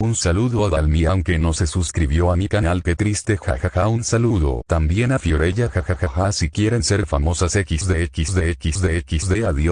Un saludo a Dalmi aunque no se suscribió a mi canal que triste jajaja un saludo también a Fiorella jajajaja si quieren ser famosas xd xd xd xd adiós.